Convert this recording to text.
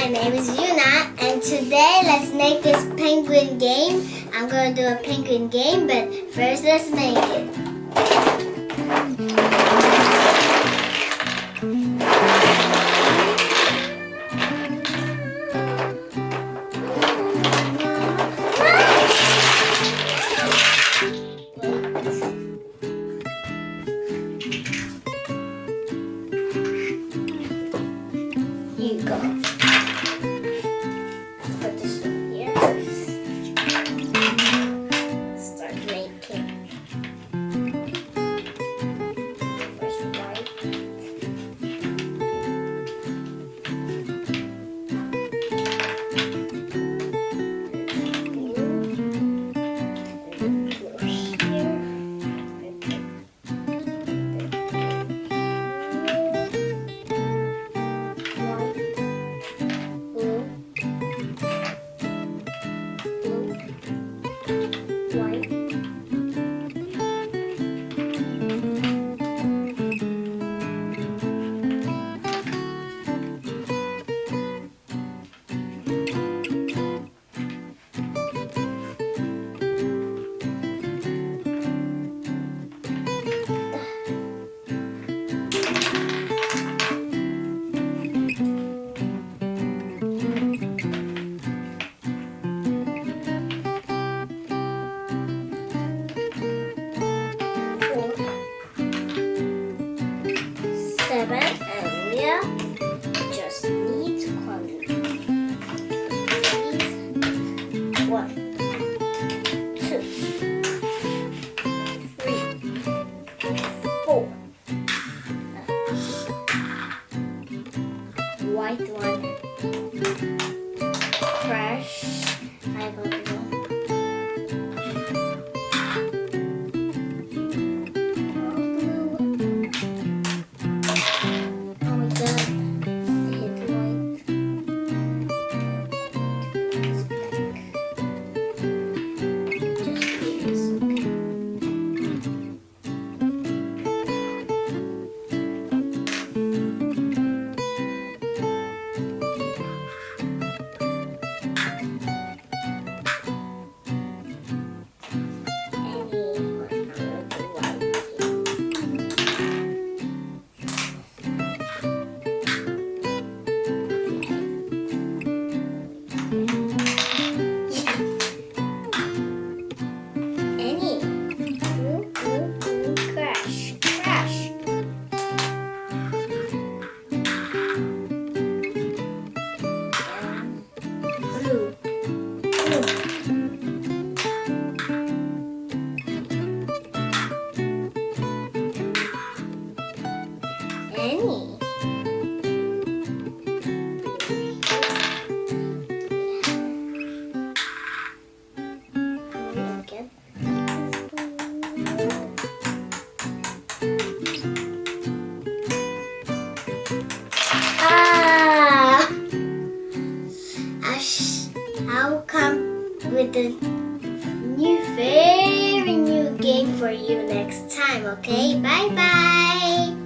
My name is Yuna, and today let's make this penguin game. I'm going to do a penguin game, but first let's make it. Seven. And yeah, just need quantity. One, two, three, four. White one. Any. Ah! I'll come with a new, very new game for you next time, okay? Bye bye!